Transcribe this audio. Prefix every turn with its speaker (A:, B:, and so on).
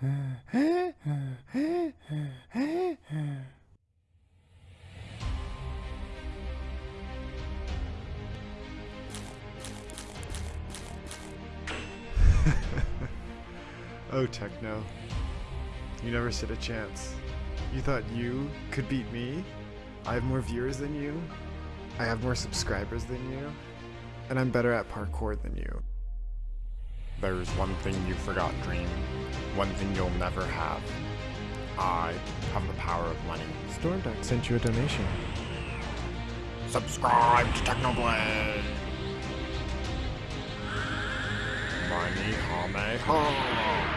A: oh, Techno. You never stood a chance. You thought you could beat me? I have more viewers than you. I have more subscribers than you. And I'm better at parkour than you.
B: There's one thing you forgot, Dream. One thing you'll never have. I have the power of money.
A: Stormduck sent you a donation.
B: Subscribe to Technoblade! Money, hame, ha!